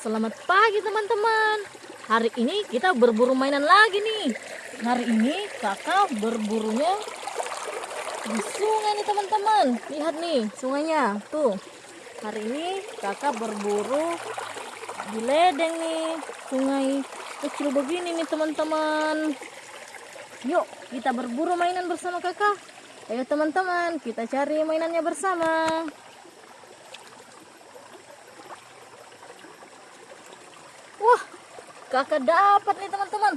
Selamat pagi teman-teman. Hari ini kita berburu mainan lagi nih. Hari ini kakak berburunya di sungai nih teman-teman. Lihat nih sungainya. Tuh. Hari ini kakak berburu di ledeng nih. Sungai kecil begini nih teman-teman. Yuk kita berburu mainan bersama kakak. Ayo teman-teman kita cari mainannya bersama. Wah, kakak dapat nih teman-teman.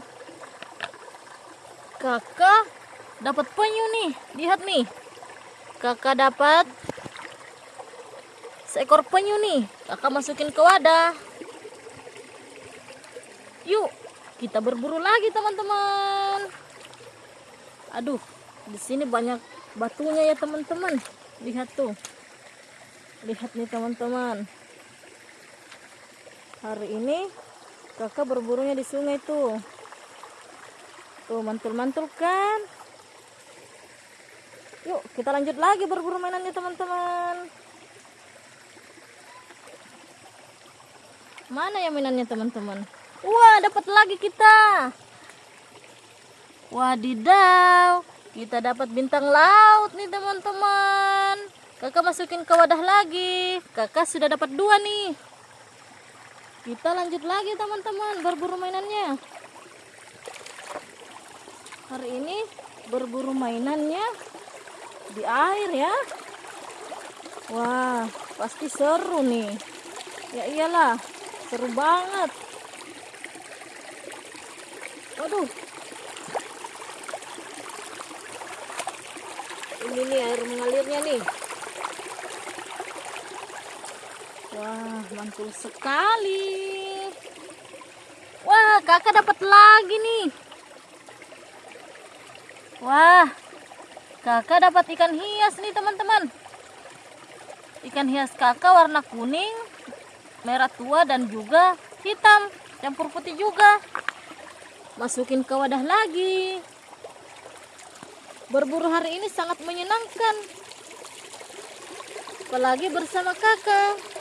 Kakak dapat penyu nih. Lihat nih. Kakak dapat seekor penyu nih. Kakak masukin ke wadah. Yuk, kita berburu lagi teman-teman. Aduh, di sini banyak batunya ya teman-teman. Lihat tuh. Lihat nih teman-teman. Hari ini kakak berburunya di sungai tuh. Tuh mantul-mantul kan? Yuk kita lanjut lagi berburu mainannya teman-teman. Mana ya mainannya teman-teman? Wah dapat lagi kita. Wadidaw kita dapat bintang laut nih teman-teman. Kakak masukin ke wadah lagi. Kakak sudah dapat dua nih kita lanjut lagi teman-teman berburu mainannya. Hari ini berburu mainannya di air ya. Wah pasti seru nih. Ya iyalah seru banget. Waduh. Ini nih air mengalirnya nih Wah, mantul sekali. Wah, kakak dapat lagi nih. Wah, kakak dapat ikan hias nih teman-teman. Ikan hias kakak warna kuning, merah tua dan juga hitam, campur putih juga. Masukin ke wadah lagi. Berburu hari ini sangat menyenangkan. Apalagi bersama kakak.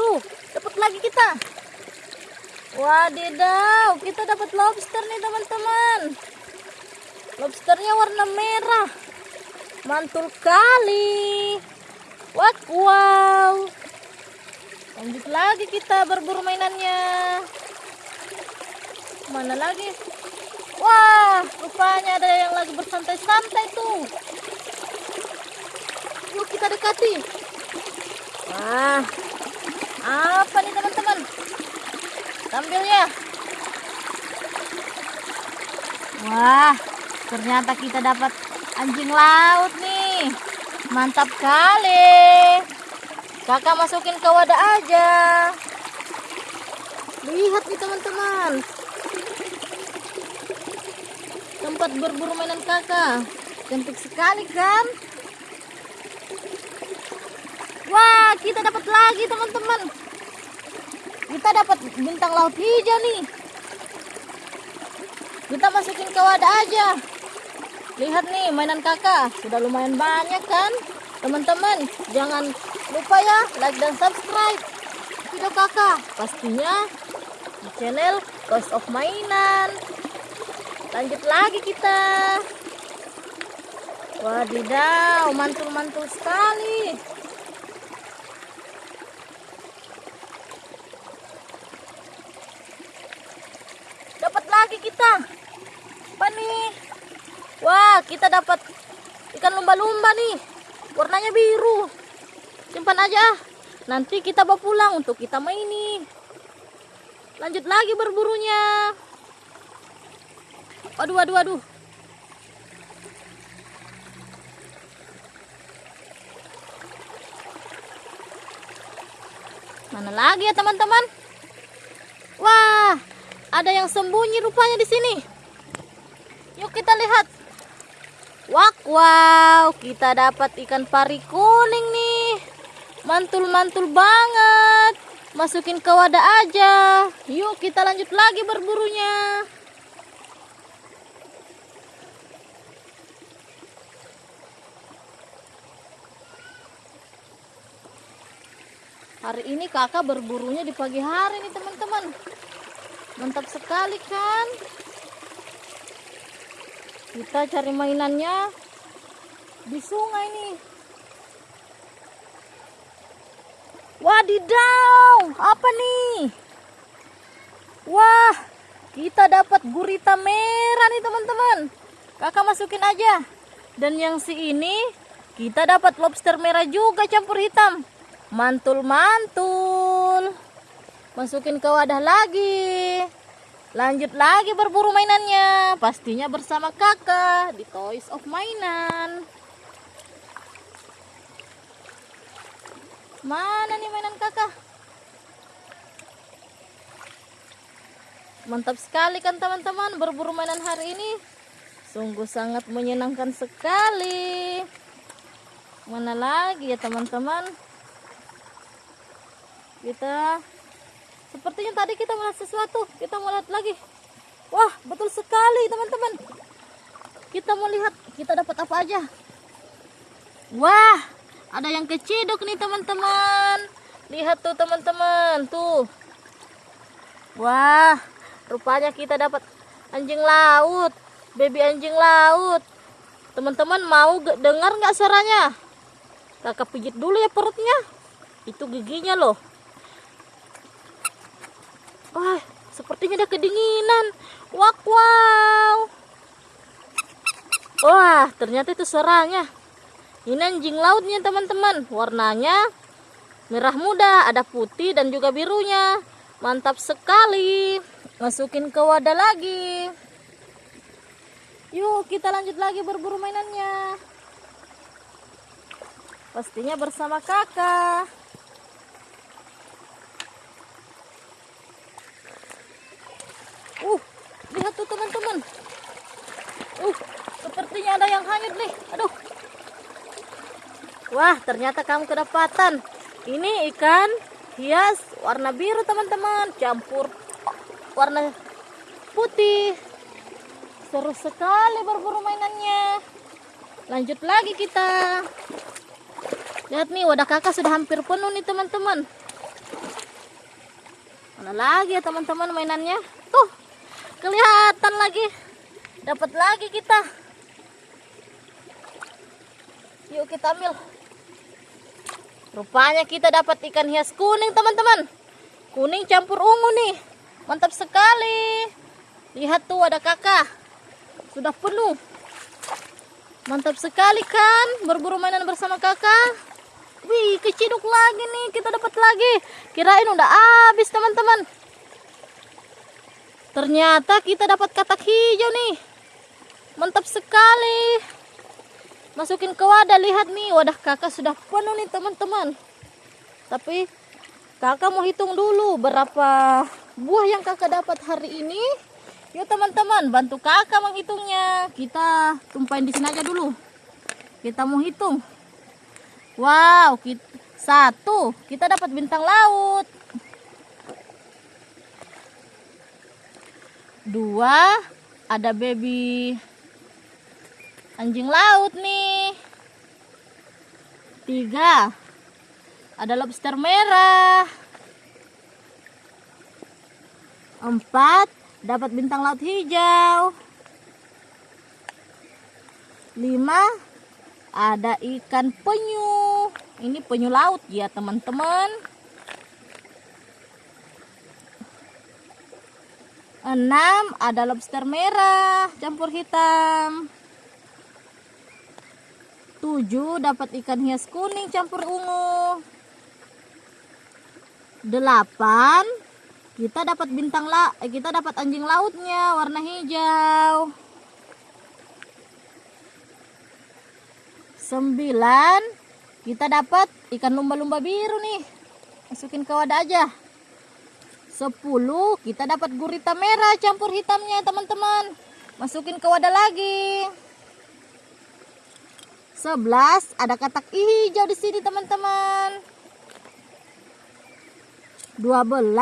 Tuh, dapat lagi kita. Wadidaw, kita dapat lobster nih teman-teman. Lobsternya warna merah. Mantul kali. Wah, wow. Lanjut lagi kita berburu mainannya. Mana lagi? Wah, rupanya ada yang lagi bersantai-santai tuh. Yuk kita dekati. Wah, apa nih teman-teman? Tampilnya. Wah ternyata kita dapat anjing laut nih. Mantap kali. Kakak masukin ke wadah aja. Lihat nih teman-teman. Tempat berburu mainan kakak. Cantik sekali kan Kita dapat lagi teman-teman. Kita dapat bintang laut hijau nih. Kita masukin ke wadah aja. Lihat nih mainan kakak. Sudah lumayan banyak kan? Teman-teman, jangan lupa ya like dan subscribe video kakak. Pastinya di channel Ghost of Mainan. Lanjut lagi kita. Wadidaw, mantul-mantul sekali. Lagi kita. Apa nih? Wah, kita dapat ikan lumba-lumba nih. Warnanya biru. Simpan aja. Nanti kita bawa pulang untuk kita maini. Lanjut lagi berburunya. Waduh, waduh, waduh. Mana lagi ya teman-teman? Ada yang sembunyi rupanya di sini. Yuk kita lihat. Wak, wow, kita dapat ikan pari kuning nih. Mantul-mantul banget. Masukin ke wadah aja. Yuk kita lanjut lagi berburunya. Hari ini kakak berburunya di pagi hari nih teman-teman. Mantap sekali kan? Kita cari mainannya di sungai nih. Wadidaw, apa nih? Wah, kita dapat gurita merah nih teman-teman. Kakak masukin aja. Dan yang si ini kita dapat lobster merah juga campur hitam. Mantul-mantul. Masukin ke wadah lagi. Lanjut lagi berburu mainannya. Pastinya bersama kakak di Toys of Mainan. Mana nih mainan kakak? Mantap sekali kan teman-teman berburu mainan hari ini. Sungguh sangat menyenangkan sekali. Mana lagi ya teman-teman? Kita sepertinya tadi kita melihat sesuatu. Kita melihat lagi. Wah, betul sekali teman-teman. Kita mau lihat kita dapat apa aja. Wah, ada yang keciduk nih teman-teman. Lihat tuh teman-teman, tuh. Wah, rupanya kita dapat anjing laut, baby anjing laut. Teman-teman mau dengar nggak suaranya? Kakak pijit dulu ya perutnya. Itu giginya loh. Wah, sepertinya ada kedinginan. Wak wow. Wah, ternyata itu suaranya. Ini anjing lautnya teman-teman. Warnanya merah muda, ada putih dan juga birunya. Mantap sekali. Masukin ke wadah lagi. Yuk kita lanjut lagi berburu mainannya. Pastinya bersama kakak. Uh, lihat tuh teman-teman. Uh, sepertinya ada yang hanyut nih. Aduh. Wah, ternyata kamu kedapatan. Ini ikan hias warna biru teman-teman, campur warna putih. Seru sekali berburu mainannya. Lanjut lagi kita. Lihat nih, wadah kakak sudah hampir penuh nih teman-teman. Mana lagi ya teman-teman mainannya? Kelihatan lagi. Dapat lagi kita. Yuk kita ambil. Rupanya kita dapat ikan hias kuning teman-teman. Kuning campur ungu nih. Mantap sekali. Lihat tuh ada kakak. Sudah penuh. Mantap sekali kan berburu mainan bersama kakak. Wih keciduk lagi nih. Kita dapat lagi. Kirain udah habis teman-teman. Ternyata kita dapat katak hijau nih. Mantap sekali. Masukin ke wadah lihat nih wadah kakak sudah penuh nih teman-teman. Tapi kakak mau hitung dulu berapa buah yang kakak dapat hari ini. Yuk teman-teman bantu kakak menghitungnya. Kita tumpahin di sini aja dulu. Kita mau hitung. Wow kita, satu. Kita dapat bintang laut dua ada baby anjing laut nih. Tiga ada lobster merah. Empat dapat bintang laut hijau. Lima ada ikan penyu. Ini penyu laut ya teman-teman enam ada lobster merah campur hitam. 7 dapat ikan hias kuning campur ungu. 8 kita dapat bintang la eh, kita dapat anjing lautnya warna hijau. 9 kita dapat ikan lumba-lumba biru nih. Masukin ke wadah aja 10 kita dapat gurita merah campur hitamnya teman-teman. Masukin ke wadah lagi. 11 ada katak hijau di sini teman-teman. 12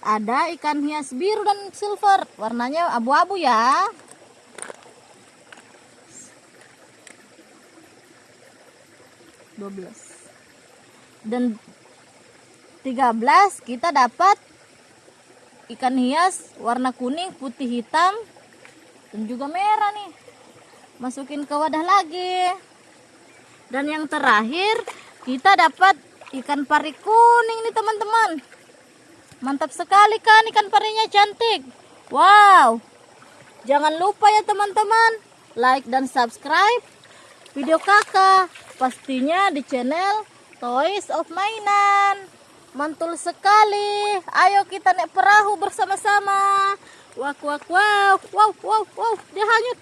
ada ikan hias biru dan silver. Warnanya abu-abu ya. Dua belas. Dan 13 kita dapat ikan hias warna kuning, putih, hitam dan juga merah nih. Masukin ke wadah lagi. Dan yang terakhir kita dapat ikan pari kuning nih teman-teman. Mantap sekali kan ikan parinya cantik. Wow. Jangan lupa ya teman-teman like dan subscribe video kakak pastinya di channel Toys of Mainan. Mantul sekali. Ayo kita naik perahu bersama-sama. Wak wak wow. Wow wow wow. Dia hanyut.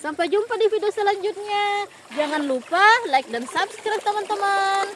Sampai jumpa di video selanjutnya. Jangan lupa like dan subscribe teman-teman.